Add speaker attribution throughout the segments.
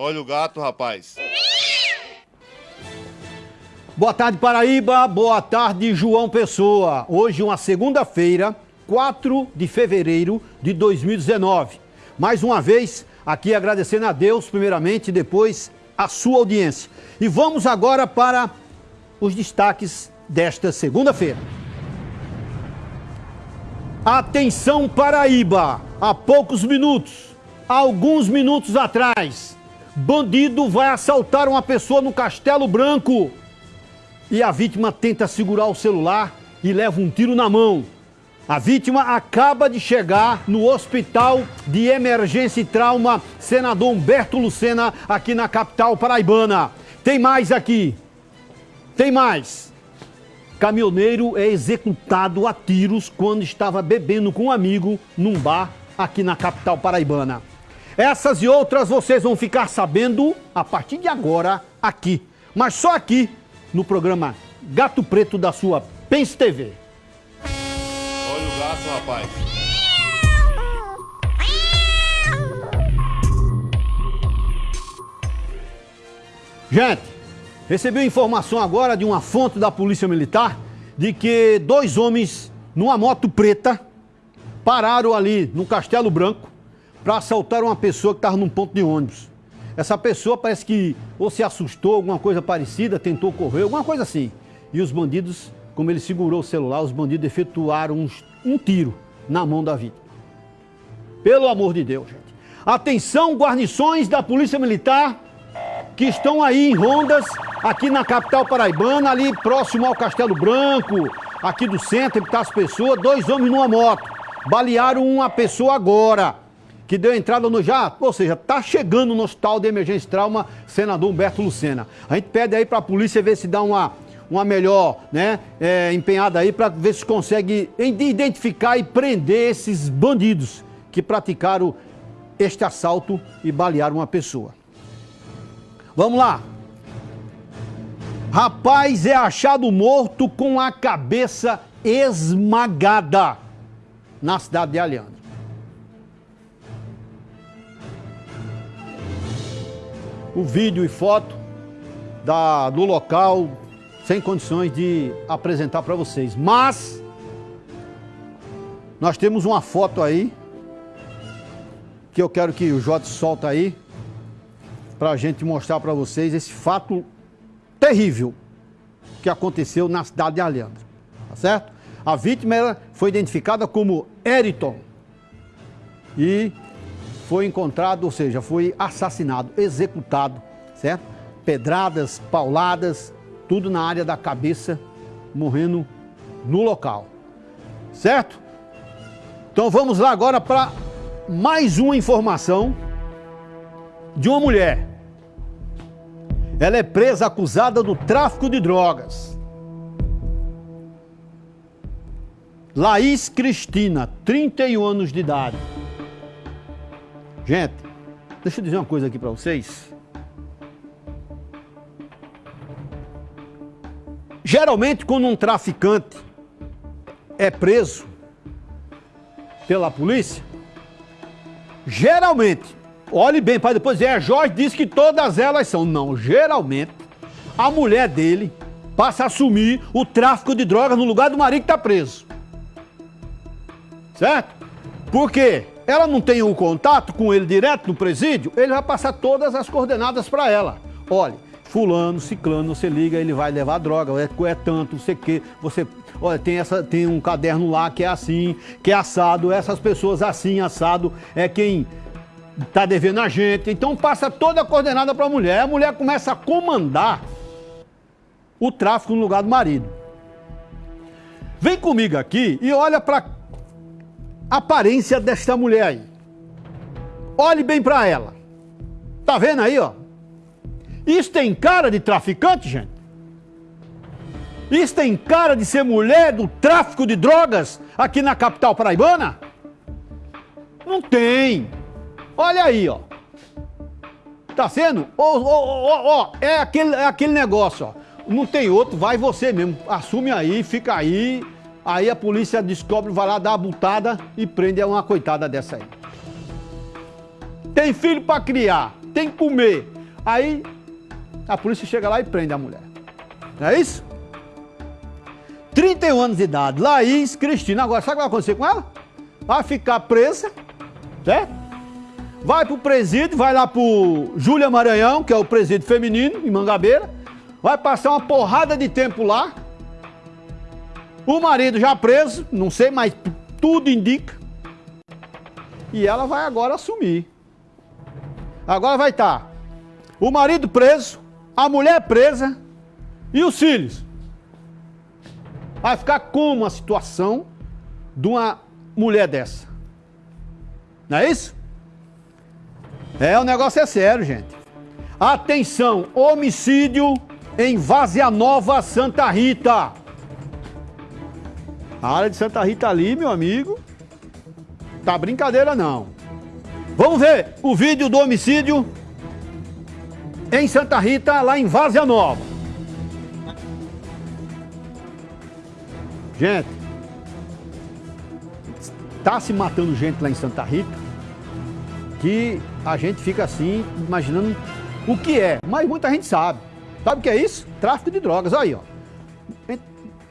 Speaker 1: Olha o gato, rapaz.
Speaker 2: Boa tarde, Paraíba. Boa tarde, João Pessoa. Hoje, uma segunda-feira, 4 de fevereiro de 2019. Mais uma vez, aqui agradecendo a Deus, primeiramente, e depois a sua audiência. E vamos agora para os destaques desta segunda-feira. Atenção, Paraíba! Há poucos minutos, alguns minutos atrás, bandido vai assaltar uma pessoa no Castelo Branco e a vítima tenta segurar o celular e leva um tiro na mão. A vítima acaba de chegar no Hospital de Emergência e Trauma Senador Humberto Lucena, aqui na capital paraibana. Tem mais aqui. Tem mais. Caminhoneiro é executado a tiros quando estava bebendo com um amigo num bar aqui na capital paraibana. Essas e outras vocês vão ficar sabendo a partir de agora aqui. Mas só aqui no programa Gato Preto da sua Pense TV.
Speaker 1: Olha o gato, rapaz.
Speaker 2: Gente, recebi informação agora de uma fonte da Polícia Militar de que dois homens numa moto preta pararam ali no Castelo Branco para assaltar uma pessoa que estava num ponto de ônibus. Essa pessoa parece que ou se assustou, alguma coisa parecida, tentou correr, alguma coisa assim. E os bandidos, como ele segurou o celular, os bandidos efetuaram um, um tiro na mão da vítima. Pelo amor de Deus, gente. Atenção, guarnições da Polícia Militar que estão aí em rondas, aqui na capital paraibana, ali próximo ao Castelo Branco, aqui do centro, que tá as pessoas, dois homens numa moto. Balearam uma pessoa agora que deu entrada no já, ou seja, está chegando no hospital de emergência e trauma, senador Humberto Lucena. A gente pede aí para a polícia ver se dá uma, uma melhor né, é, empenhada aí para ver se consegue identificar e prender esses bandidos que praticaram este assalto e balearam uma pessoa. Vamos lá. Rapaz é achado morto com a cabeça esmagada na cidade de Aliança. O vídeo e foto da, do local sem condições de apresentar para vocês. Mas nós temos uma foto aí que eu quero que o Jota solta aí para a gente mostrar para vocês esse fato terrível que aconteceu na cidade de Alhandra, tá certo? A vítima foi identificada como Eriton e foi encontrado, ou seja, foi assassinado, executado, certo? Pedradas, pauladas, tudo na área da cabeça, morrendo no local, certo? Então vamos lá agora para mais uma informação de uma mulher. Ela é presa acusada do tráfico de drogas. Laís Cristina, 31 anos de idade. Gente, deixa eu dizer uma coisa aqui para vocês. Geralmente, quando um traficante é preso pela polícia, geralmente, olhe bem para depois dizer, é, Jorge disse que todas elas são. Não, geralmente, a mulher dele passa a assumir o tráfico de drogas no lugar do marido que está preso. Certo? Por quê? Ela não tem um contato com ele direto no presídio, ele vai passar todas as coordenadas para ela. Olha, fulano, ciclano, você liga, ele vai levar droga, é, é tanto, não você, olha, tem, essa, tem um caderno lá que é assim, que é assado, essas pessoas assim, assado, é quem tá devendo a gente. Então passa toda a coordenada para a mulher, a mulher começa a comandar o tráfico no lugar do marido. Vem comigo aqui e olha para aparência desta mulher aí. Olhe bem para ela. Tá vendo aí, ó? Isso tem cara de traficante, gente? Isso tem cara de ser mulher do tráfico de drogas aqui na capital paraibana? Não tem. Olha aí, ó. Tá sendo? Ó, ó, é aquele, é aquele negócio, ó. Não tem outro, vai você mesmo. Assume aí, fica aí Aí a polícia descobre, vai lá dar a butada e prende uma coitada dessa aí. Tem filho para criar, tem que comer. Aí a polícia chega lá e prende a mulher. Não é isso? 31 anos de idade, Laís Cristina. Agora, sabe o que vai acontecer com ela? Vai ficar presa, certo? Vai pro presídio, vai lá pro Júlia Maranhão, que é o presídio feminino, em Mangabeira. Vai passar uma porrada de tempo lá. O marido já preso, não sei, mas tudo indica. E ela vai agora assumir. Agora vai estar tá o marido preso, a mulher presa e os filhos. Vai ficar como a situação de uma mulher dessa? Não é isso? É, o negócio é sério, gente. Atenção, homicídio em Vazia Nova, Santa Rita. A área de Santa Rita ali, meu amigo, tá brincadeira não. Vamos ver o vídeo do homicídio em Santa Rita, lá em Vazia Nova. Gente, tá se matando gente lá em Santa Rita que a gente fica assim, imaginando o que é, mas muita gente sabe. Sabe o que é isso? Tráfico de drogas, aí ó.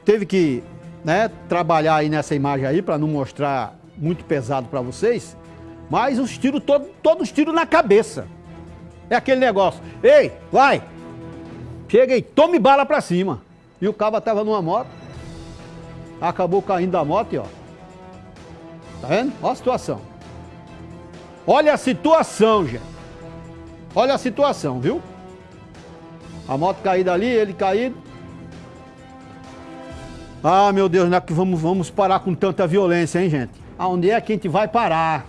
Speaker 2: Teve que né, trabalhar aí nessa imagem aí para não mostrar muito pesado para vocês, mas os tiros, todo, todos os tiros na cabeça. É aquele negócio, ei, vai, chega aí, tome bala para cima. E o cabo tava numa moto, acabou caindo da moto e ó. Tá vendo? Olha a situação. Olha a situação, gente. Olha a situação, viu? A moto caída ali, ele caído. Ah, meu Deus, não é que vamos, vamos parar com tanta violência, hein, gente? Aonde é que a gente vai parar?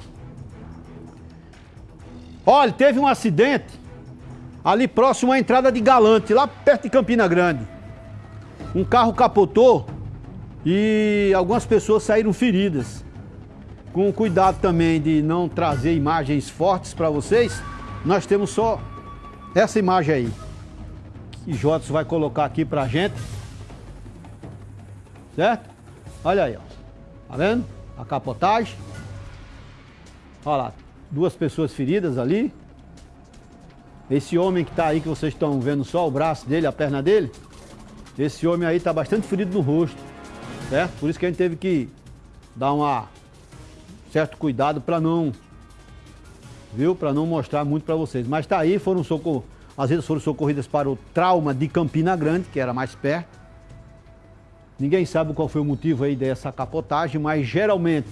Speaker 2: Olha, teve um acidente ali próximo à entrada de Galante, lá perto de Campina Grande. Um carro capotou e algumas pessoas saíram feridas com cuidado também de não trazer imagens fortes para vocês, nós temos só essa imagem aí. Que Jotos vai colocar aqui pra gente. Certo? Olha aí, ó. Tá vendo? A capotagem. Olha lá, duas pessoas feridas ali. Esse homem que tá aí, que vocês estão vendo só o braço dele, a perna dele. Esse homem aí tá bastante ferido no rosto. Certo? Por isso que a gente teve que dar uma certo cuidado para não, viu? Para não mostrar muito para vocês. Mas tá aí, foram socorridas, às vezes foram socorridas para o trauma de Campina Grande, que era mais perto. Ninguém sabe qual foi o motivo aí dessa capotagem, mas geralmente,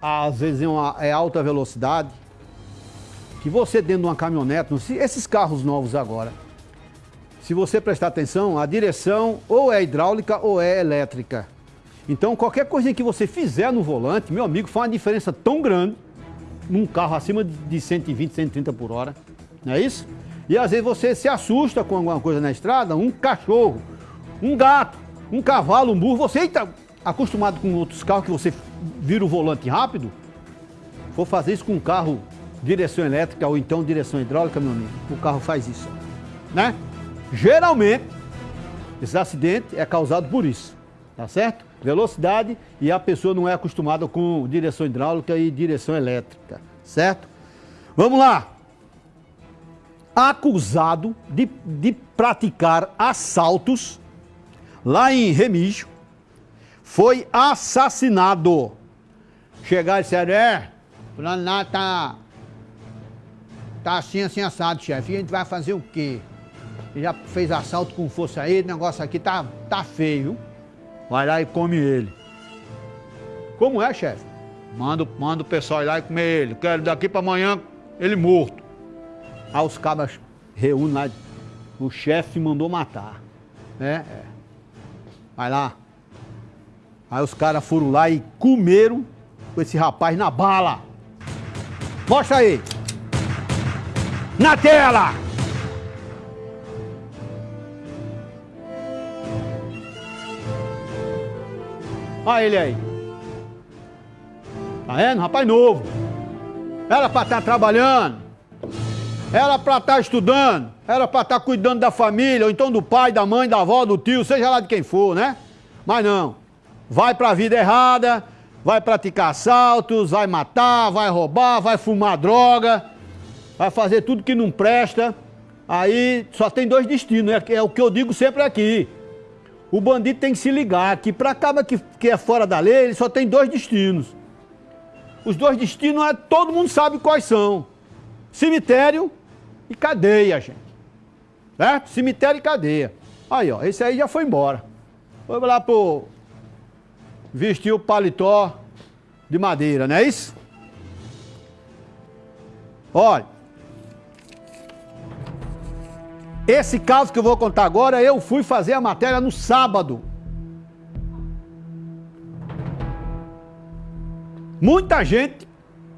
Speaker 2: às vezes é, uma, é alta velocidade, que você dentro de uma caminhonete, esses carros novos agora, se você prestar atenção, a direção ou é hidráulica ou é elétrica. Então, qualquer coisa que você fizer no volante, meu amigo, faz uma diferença tão grande num carro acima de 120, 130 por hora. Não é isso? E às vezes você se assusta com alguma coisa na estrada, um cachorro, um gato, um cavalo, um burro. Você está acostumado com outros carros que você vira o volante rápido, for fazer isso com um carro direção elétrica ou então direção hidráulica, meu amigo, o carro faz isso, né? Geralmente, esse acidente é causado por isso, tá certo? velocidade e a pessoa não é acostumada com direção hidráulica e direção elétrica, certo? Vamos lá. Acusado de, de praticar assaltos lá em Remígio, foi assassinado. Chegar e disseram, é, fulano lá tá, tá assim, assim, assado, chefe. E a gente vai fazer o quê? Ele já fez assalto com força aí, o negócio aqui tá, tá feio, vai lá e come ele. Como é, chefe? Manda, manda o pessoal ir lá e comer ele. Quero daqui para amanhã ele morto. Aí os cabas reúnem lá. O chefe mandou matar. É, é. Vai lá. Aí os caras foram lá e comeram esse rapaz na bala. Mostra aí. Na tela! Olha ele aí. Tá vendo? Rapaz novo. Era para estar tá trabalhando. Era para estar tá estudando. Era para estar tá cuidando da família, ou então do pai, da mãe, da avó, do tio, seja lá de quem for, né? Mas não. Vai para a vida errada, vai praticar assaltos, vai matar, vai roubar, vai fumar droga, vai fazer tudo que não presta. Aí só tem dois destinos, é, é o que eu digo sempre aqui. O bandido tem que se ligar que para acaba que, que é fora da lei, ele só tem dois destinos. Os dois destinos é, todo mundo sabe quais são: cemitério e cadeia, gente. Certo? Cemitério e cadeia. Aí, ó, esse aí já foi embora. Foi lá pro. Vestiu o paletó de madeira, não é isso? Olha. Esse caso que eu vou contar agora, eu fui fazer a matéria no sábado. Muita gente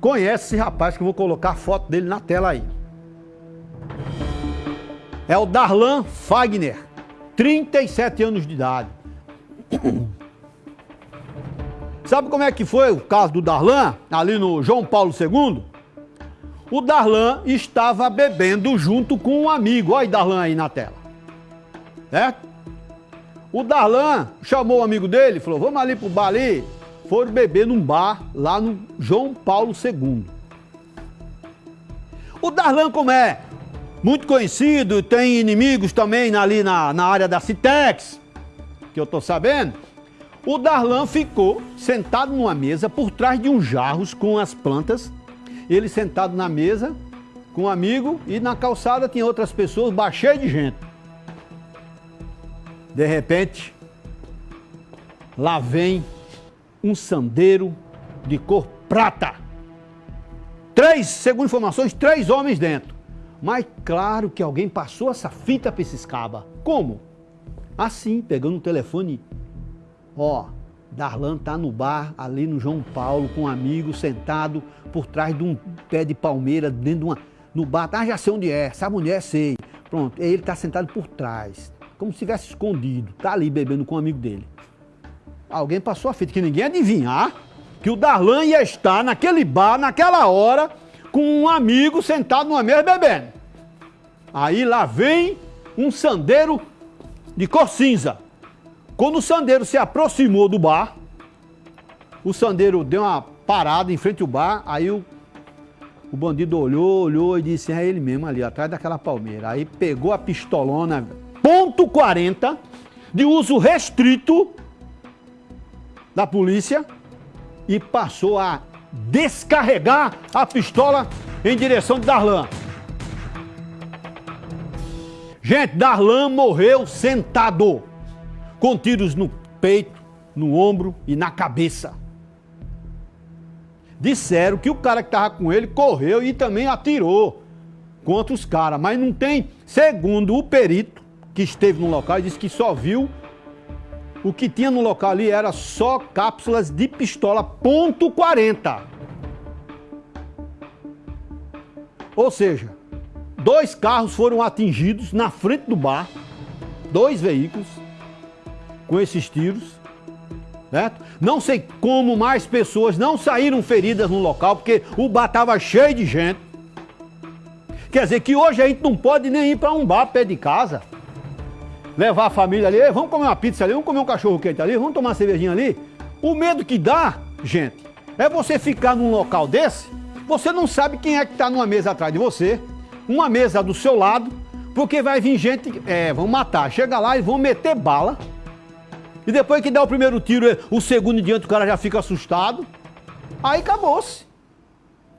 Speaker 2: conhece esse rapaz que eu vou colocar a foto dele na tela aí. É o Darlan Fagner, 37 anos de idade. Sabe como é que foi o caso do Darlan, ali no João Paulo II? o Darlan estava bebendo junto com um amigo. Olha o Darlan aí na tela. Certo? O Darlan chamou o amigo dele, falou: Vamos ali pro bar ali. Foram beber num bar lá no João Paulo II. O Darlan, como é muito conhecido, tem inimigos também ali na, na área da Citex, que eu tô sabendo. O Darlan ficou sentado numa mesa por trás de uns jarros com as plantas ele sentado na mesa com um amigo e na calçada tinha outras pessoas, baixei de gente. De repente, lá vem um sandeiro de cor prata. Três, segundo informações, três homens dentro. Mas claro que alguém passou essa fita para esses cabas. Como? Assim, pegando o telefone. Ó, Darlan tá no bar ali no João Paulo com um amigo sentado por trás de um pé de palmeira dentro de uma no bar. Ah, já sei onde é. Sabe onde é? Sei. Pronto. Ele tá sentado por trás, como se tivesse escondido. Tá ali bebendo com um amigo dele. Alguém passou a fita que ninguém adivinhar que o Darlan ia estar naquele bar naquela hora com um amigo sentado numa mesa bebendo. Aí lá vem um sandeiro de cor cinza quando o sandeiro se aproximou do bar, o sandeiro deu uma parada em frente ao bar, aí o, o bandido olhou, olhou e disse, é ele mesmo ali, atrás daquela palmeira. Aí pegou a pistolona, ponto .40, de uso restrito da polícia e passou a descarregar a pistola em direção de Darlan. Gente, Darlan morreu sentado com tiros no peito, no ombro e na cabeça. Disseram que o cara que estava com ele correu e também atirou contra os caras, mas não tem. Segundo o perito que esteve no local, disse que só viu o que tinha no local ali era só cápsulas de pistola ponto .40. Ou seja, dois carros foram atingidos na frente do bar, dois veículos, com esses tiros. Certo? Não sei como mais pessoas não saíram feridas no local, porque o bar estava cheio de gente. Quer dizer que hoje a gente não pode nem ir para um bar perto de casa. Levar a família ali, vamos comer uma pizza ali, vamos comer um cachorro quente ali, vamos tomar uma cervejinha ali. O medo que dá, gente, é você ficar num local desse, você não sabe quem é que está numa mesa atrás de você, uma mesa do seu lado, porque vai vir gente, é, vão matar. Chega lá e vão meter bala e depois que dá o primeiro tiro, o segundo em diante, o cara já fica assustado. Aí acabou-se.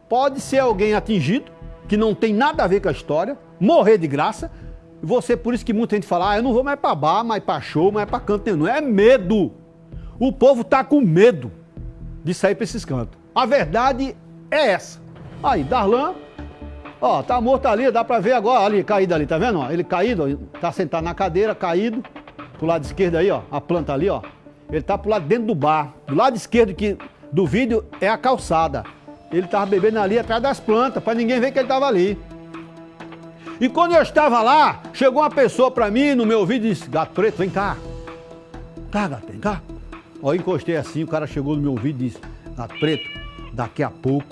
Speaker 2: Pode ser alguém atingido, que não tem nada a ver com a história, morrer de graça. Você, por isso que muita gente fala, ah, eu não vou mais pra bar, mais pra show, mais pra canto nenhum. É medo. O povo tá com medo de sair pra esses cantos. A verdade é essa. Aí, Darlan, ó, tá morto ali, dá pra ver agora, ali, caído ali, tá vendo? Ele caído, ó, tá sentado na cadeira, caído pro lado esquerdo aí, ó, a planta ali, ó. Ele tá pro lado dentro do bar. Do lado esquerdo que, do vídeo é a calçada. Ele tava bebendo ali atrás das plantas, para ninguém ver que ele tava ali. E quando eu estava lá, chegou uma pessoa para mim no meu ouvido e disse: Gato preto, vem cá. Tá, gato, vem cá. Ó, eu encostei assim, o cara chegou no meu ouvido e disse: Gato preto, daqui a pouco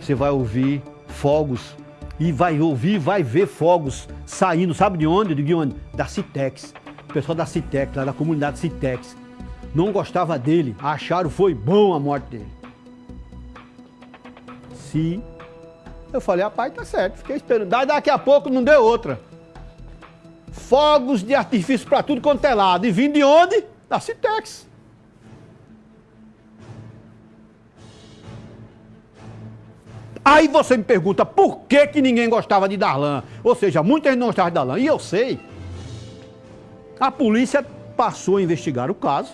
Speaker 2: você vai ouvir fogos. E vai ouvir, vai ver fogos saindo, sabe de onde? De onde? Da Citex pessoal da Citex, lá da comunidade Citex. não gostava dele, acharam foi bom a morte dele. Se eu falei, rapaz, tá certo, fiquei esperando. Daí daqui a pouco não deu outra. Fogos de artifício para tudo quanto é lado. E vindo de onde? Da Citex. Aí você me pergunta por que, que ninguém gostava de Darlan. Ou seja, muita gente não gostava de Darlan. E eu sei. A polícia passou a investigar o caso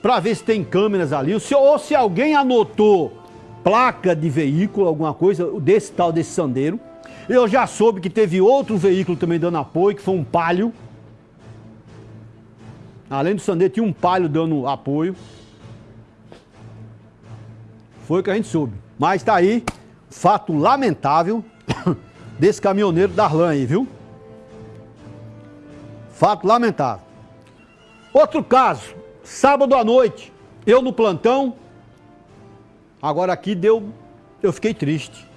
Speaker 2: para ver se tem câmeras ali, ou se alguém anotou placa de veículo, alguma coisa desse tal desse Sandeiro. Eu já soube que teve outro veículo também dando apoio, que foi um Palio. Além do Sandeiro, tinha um Palio dando apoio. Foi o que a gente soube. Mas está aí, fato lamentável desse caminhoneiro Darlan aí, viu? Fato lamentável. Outro caso, sábado à noite, eu no plantão. Agora aqui deu, eu fiquei triste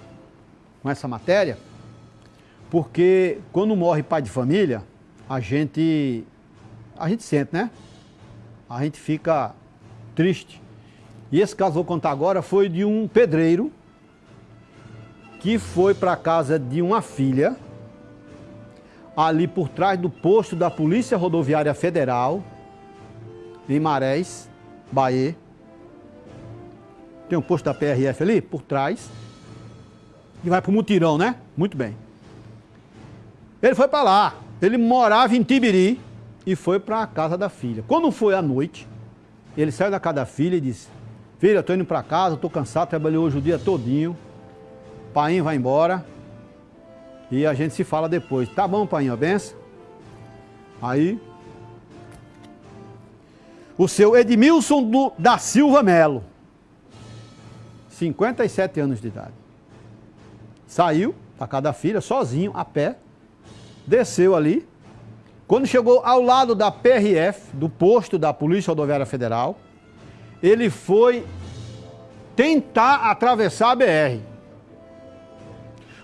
Speaker 2: com essa matéria, porque quando morre pai de família, a gente, a gente sente, né? A gente fica triste. E esse caso, vou contar agora, foi de um pedreiro que foi para a casa de uma filha, ali por trás do posto da Polícia Rodoviária Federal, em Marés, Bahia. Tem um posto da PRF ali, por trás. E vai para o mutirão, né? Muito bem. Ele foi para lá. Ele morava em Tibiri e foi para a casa da filha. Quando foi à noite, ele saiu da casa da filha e disse: Filha, tô indo para casa, tô cansado, trabalhei hoje o dia todinho. Pai vai embora. E a gente se fala depois. Tá bom, pai, benção? Aí. O seu Edmilson do, da Silva Melo. 57 anos de idade. Saiu para casa da filha, sozinho, a pé. Desceu ali. Quando chegou ao lado da PRF, do posto da Polícia Rodoviária Federal, ele foi tentar atravessar a BR.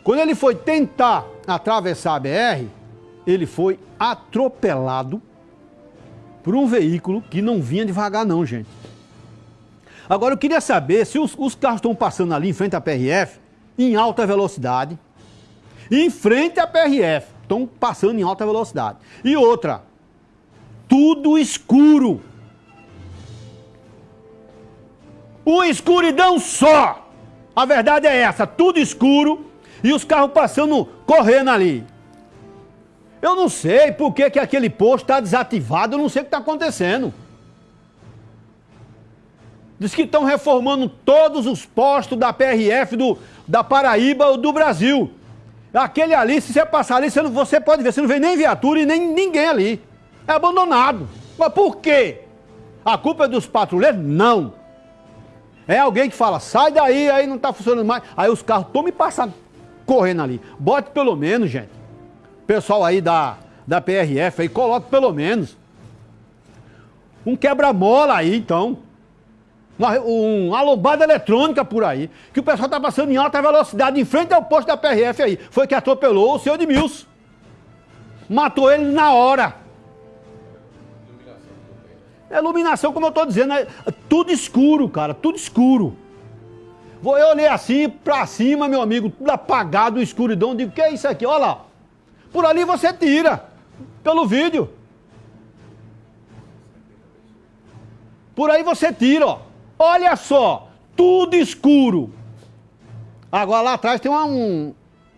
Speaker 2: Quando ele foi tentar atravessar a BR, ele foi atropelado por um veículo que não vinha devagar não, gente. Agora eu queria saber se os, os carros estão passando ali em frente à PRF em alta velocidade, em frente à PRF, estão passando em alta velocidade. E outra, tudo escuro. Uma escuridão só. A verdade é essa, tudo escuro e os carros passando, correndo ali. Eu não sei por que, que aquele posto está desativado, eu não sei o que está acontecendo. Diz que estão reformando todos os postos da PRF do, da Paraíba ou do Brasil. Aquele ali, se você passar ali, você, não, você pode ver, você não vê nem viatura e nem ninguém ali. É abandonado. Mas por quê? A culpa é dos patrulheiros? Não. É alguém que fala, sai daí, aí não está funcionando mais. Aí os carros estão me passando, correndo ali. Bote pelo menos, gente. Pessoal aí da, da PRF aí, coloque pelo menos. Um quebra-mola aí, então. Um, uma lombada eletrônica por aí. Que o pessoal está passando em alta velocidade em frente ao posto da PRF aí. Foi que atropelou o senhor de Mills. Matou ele na hora. É iluminação, como eu estou dizendo, é tudo escuro, cara, tudo escuro. Vou eu olhei assim pra cima, meu amigo, tudo apagado, escuridão. Digo, que é isso aqui? Olha lá. Por ali você tira, pelo vídeo. Por aí você tira, ó. Olha só, tudo escuro. Agora lá atrás tem uma, um,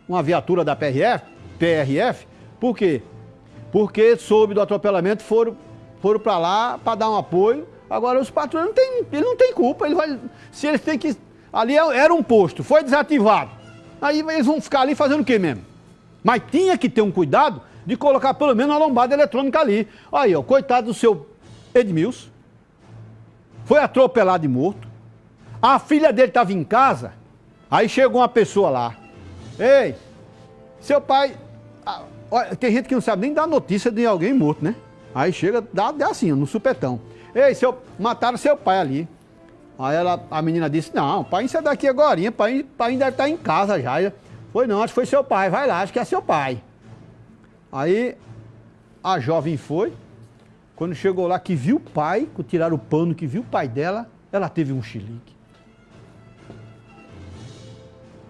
Speaker 2: uma viatura da PRF, PRF, por quê? Porque soube do atropelamento, foram foram para lá para dar um apoio. Agora os patrões não tem, ele não tem culpa, ele vai, se eles têm que ali é, era um posto, foi desativado. Aí eles vão ficar ali fazendo o quê mesmo? Mas tinha que ter um cuidado de colocar pelo menos uma lombada eletrônica ali. Aí, ó, coitado do seu Edmilson. Foi atropelado e morto. A filha dele estava em casa. Aí chegou uma pessoa lá. Ei, seu pai. Tem gente que não sabe nem dar notícia de alguém morto, né? Aí chega, dá, dá assim, no supetão. Ei, seu, mataram seu pai ali. Aí ela, a menina disse, não, pai isso é daqui agora, pai, pai ainda está em casa já. Foi não, acho que foi seu pai, vai lá, acho que é seu pai. Aí a jovem foi, Quando chegou lá, que viu o pai, tiraram o pano, que viu o pai dela, ela teve um chilique.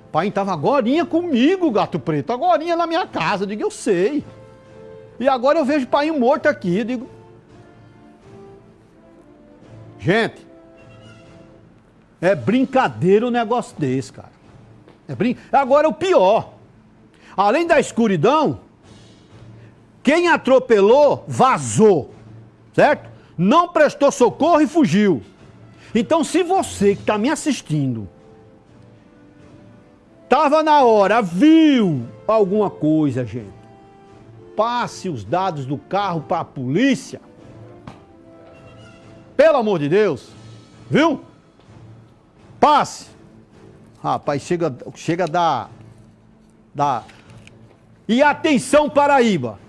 Speaker 2: O pai estava agorinha comigo, gato preto, agorinha na minha casa. Eu digo, eu sei. E agora eu vejo o pai morto aqui. Eu digo, gente, é brincadeira um negócio desse, cara. É brin... Agora o pior. Além da escuridão, quem atropelou vazou, certo? Não prestou socorro e fugiu. Então, se você que está me assistindo estava na hora, viu alguma coisa, gente, passe os dados do carro para a polícia. Pelo amor de Deus, viu? Passe. Rapaz, chega, chega da, da. E atenção, Paraíba.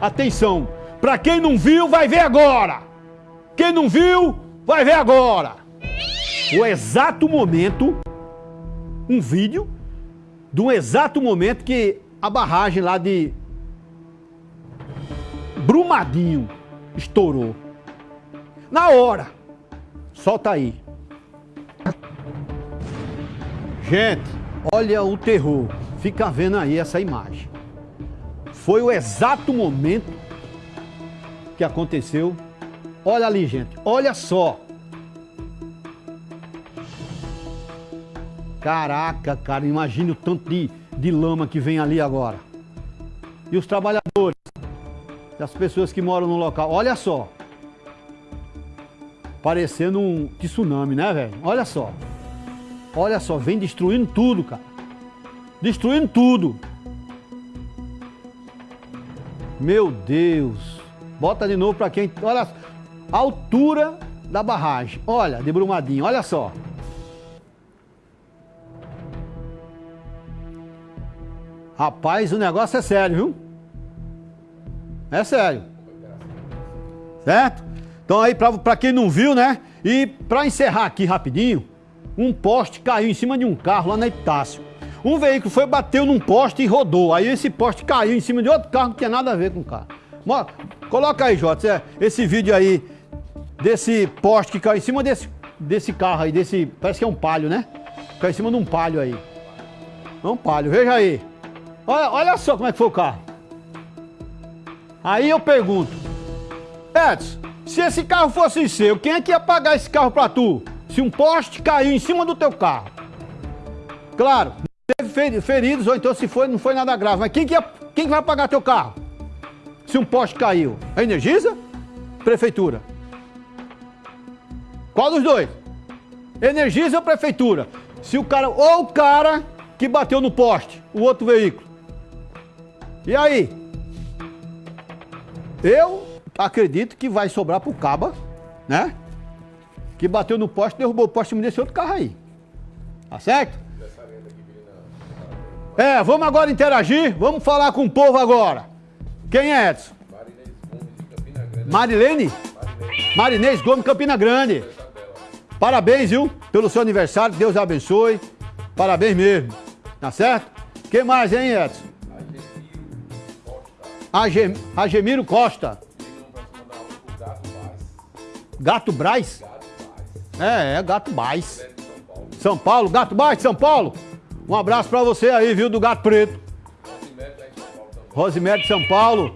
Speaker 2: Atenção. Para quem não viu, vai ver agora. Quem não viu, vai ver agora. O exato momento, um vídeo, de um exato momento que a barragem lá de Brumadinho estourou. Na hora. Solta aí. Gente, olha o terror. Fica vendo aí essa imagem. Foi o exato momento que aconteceu. Olha ali, gente. Olha só. Caraca, cara, imagine o tanto de, de lama que vem ali agora. E os trabalhadores, as pessoas que moram no local, olha só. Parecendo um tsunami, né, velho? Olha só. Olha só, vem destruindo tudo, cara. Destruindo tudo. Meu Deus. Bota de novo para quem... Olha a altura da barragem. Olha, de Brumadinho, olha só. Rapaz, o negócio é sério, viu? É sério. Certo? Então aí, para quem não viu, né? E para encerrar aqui rapidinho, um poste caiu em cima de um carro lá na Epitácio. Um veículo foi, bateu num poste e rodou. Aí esse poste caiu em cima de outro carro não tinha nada a ver com o carro. Coloca aí, Jota, esse vídeo aí desse poste que caiu em cima desse, desse carro aí, desse. Parece que é um palio, né? Caiu em cima de um palio aí. É um palio, veja aí. Olha, olha só como é que foi o carro. Aí eu pergunto, Edson, se esse carro fosse seu, quem é que ia pagar esse carro pra tu? se um poste caiu em cima do teu carro. Claro, teve feridos, ou então se foi, não foi nada grave, mas quem que, ia, quem que vai pagar teu carro? Se um poste caiu? A Energisa? Prefeitura? Qual dos dois? Energisa ou Prefeitura? Se o cara, ou o cara que bateu no poste, o outro veículo. E aí? Eu acredito que vai sobrar pro Caba, né? que bateu no poste, derrubou o poste e desse outro carro aí. Tá certo? É, vamos agora interagir, vamos falar com o povo agora. Quem é Edson? Marilene? Marinês Gomes, Campina Grande. Parabéns, viu? Pelo seu aniversário, Deus abençoe. Parabéns mesmo. Tá certo? Quem mais, hein, Edson? Agemiro Costa. Gato Braz? É, é Gato Braz. São Paulo, Gato Braz, São Paulo. Um abraço pra você aí, viu, do Gato Preto. Rosimério de São Paulo.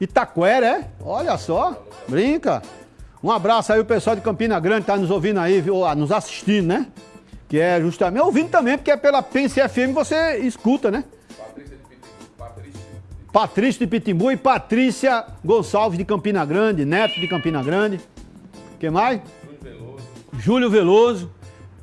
Speaker 2: Itaquera, é? Olha só, brinca. Um abraço aí o pessoal de Campina Grande tá nos ouvindo aí, viu? Ah, nos assistindo, né? Que é justamente, ouvindo também, porque é pela Pense FM você escuta, né? Patrícia de Pitimbu, Patrícia. Patrícia de Pitimbu e Patrícia Gonçalves de Campina Grande, neto de Campina Grande. Quem mais? Júlio Veloso.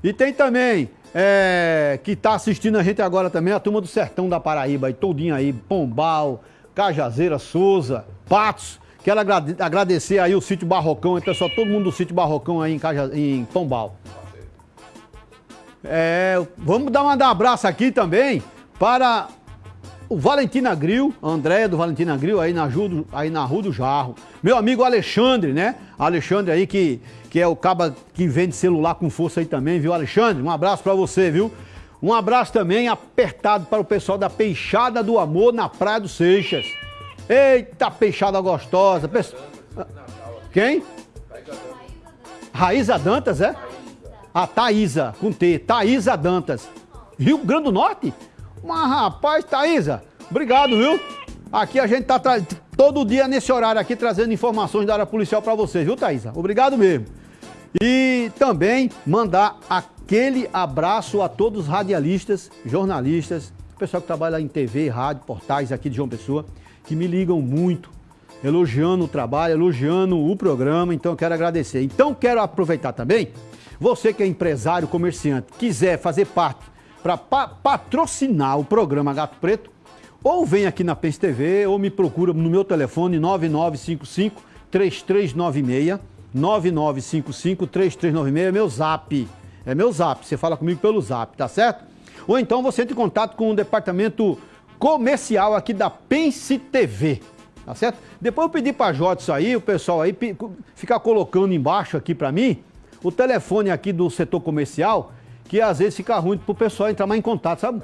Speaker 2: E tem também, é, que está assistindo a gente agora também, a turma do Sertão da Paraíba, aí, todinho aí, Pombal, Cajazeira, Souza, Patos. Quero agradecer aí o sítio Barrocão, então só todo mundo do sítio Barrocão aí em, Caja, em Pombal. É, vamos dar um abraço aqui também para o Valentina Grill, a Andréia do Valentina Grill, aí na, Ju, aí na Rua do Jarro. Meu amigo Alexandre, né? Alexandre aí que, que é o caba que vende celular com força aí também, viu, Alexandre? Um abraço para você, viu? Um abraço também apertado para o pessoal da Peixada do Amor na Praia do Seixas. Eita, peixada gostosa. Pesso- Quem? Raíza Dantas, é? A Thaísa, com T. Thaísa Dantas. Rio Grande do Norte? Mas, rapaz, Thaísa, obrigado, viu? Aqui a gente tá todo dia nesse horário aqui trazendo informações da área policial pra vocês, viu, Thaísa? Obrigado mesmo. E também mandar aquele abraço a todos os radialistas, jornalistas, pessoal que trabalha em TV, rádio, portais aqui de João Pessoa, que me ligam muito, elogiando o trabalho, elogiando o programa, então eu quero agradecer. Então quero aproveitar também, você que é empresário, comerciante, quiser fazer parte para patrocinar o programa Gato Preto, ou vem aqui na Pense TV, ou me procura no meu telefone 9955 3396 9955 3396 é meu zap. É meu zap. Você fala comigo pelo zap, tá certo? Ou então você entra em contato com o departamento comercial aqui da Pense TV. Tá certo? Depois eu pedi pra Jota isso aí, o pessoal aí ficar colocando embaixo aqui pra mim o telefone aqui do setor comercial, que às vezes fica ruim pro pessoal entrar mais em contato, sabe?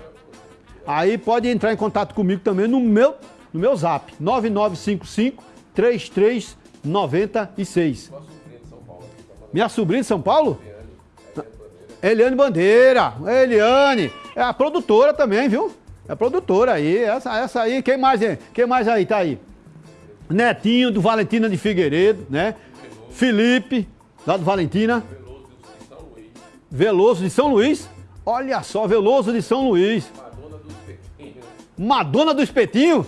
Speaker 2: Aí pode entrar em contato comigo também no meu, no meu zap, 9955 3396. Minha sobrinha de São Paulo? Eliane Bandeira, Eliane, é a produtora também, viu? É a produtora aí, essa, essa aí, quem mais, é? quem mais aí tá aí? Netinho do Valentina de Figueiredo, né? Felipe, lá do Valentina. Veloso de São Luís. Olha só, Veloso de São Luís. Madonna do espetinho?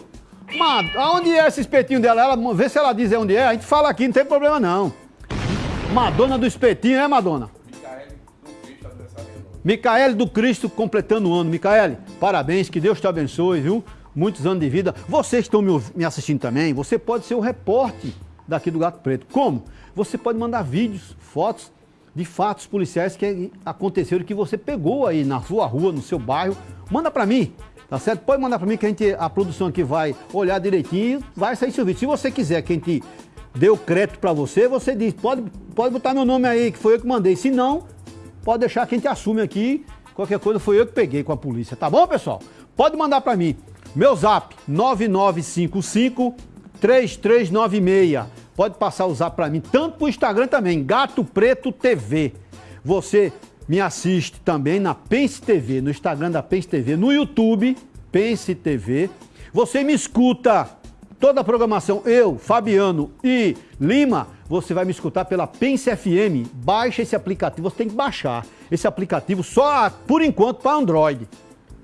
Speaker 2: Ma... Aonde é esse espetinho dela? Ela, vê se ela diz onde é. A gente fala aqui, não tem problema não. Madonna do espetinho, é Madonna? Micaele do Cristo completando o ano. Micaele, parabéns, que Deus te abençoe, viu? Muitos anos de vida. Vocês que estão me assistindo também, você pode ser o repórter daqui do Gato Preto. Como? Você pode mandar vídeos, fotos de fatos policiais que aconteceram que você pegou aí na sua rua, no seu bairro. Manda pra mim, tá certo? Pode mandar pra mim que a, gente, a produção aqui vai olhar direitinho vai sair seu vídeo. Se você quiser que a gente dê o crédito pra você, você diz, pode, pode botar meu nome aí, que foi eu que mandei. Se não, pode deixar que a gente assume aqui. Qualquer coisa foi eu que peguei com a polícia, tá bom, pessoal? Pode mandar pra mim. Meu zap 9955 3396. Pode passar o zap pra mim, tanto pro Instagram também, Gato Preto TV. Você me assiste também na Pense TV, no Instagram da Pense TV, no YouTube, Pense TV. Você me escuta toda a programação, eu, Fabiano e Lima, você vai me escutar pela Pense FM. Baixa esse aplicativo, você tem que baixar esse aplicativo só por enquanto para Android.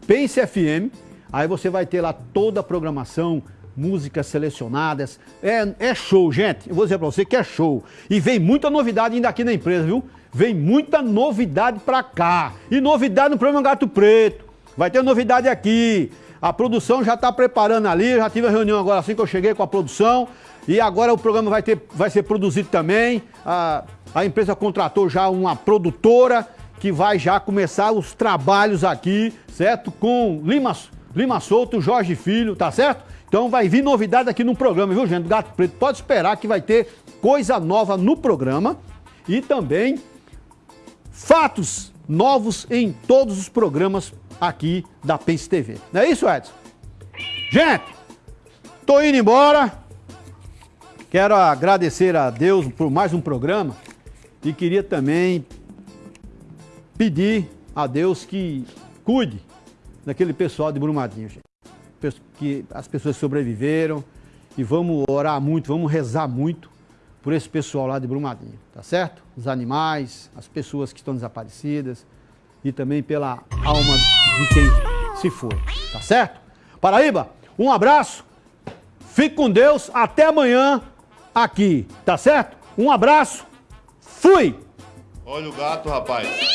Speaker 2: Pense FM, aí você vai ter lá toda a programação, músicas selecionadas. É, é show, gente. Eu vou dizer para você que é show. E vem muita novidade ainda aqui na empresa, viu? Vem muita novidade para cá. E novidade no programa Gato Preto. Vai ter novidade aqui. A produção já está preparando ali. Já tive a reunião agora assim que eu cheguei com a produção. E agora o programa vai, ter, vai ser produzido também. A, a empresa contratou já uma produtora que vai já começar os trabalhos aqui, certo? Com Lima, Lima Souto, Jorge Filho, tá certo? Então vai vir novidade aqui no programa, viu, gente? Gato Preto, pode esperar que vai ter coisa nova no programa e também fatos novos em todos os programas aqui da Pense TV. Não é isso, Edson? Gente, tô indo embora. Quero agradecer a Deus por mais um programa e queria também pedir a Deus que cuide daquele pessoal de Brumadinho, gente. Que as pessoas sobreviveram e vamos orar muito, vamos rezar muito por esse pessoal lá de Brumadinho, tá certo? Os animais, as pessoas que estão desaparecidas e também pela alma de quem se foi, tá certo? Paraíba, um abraço, fique com Deus, até amanhã aqui, tá certo? Um abraço, fui!
Speaker 1: Olha o gato, rapaz.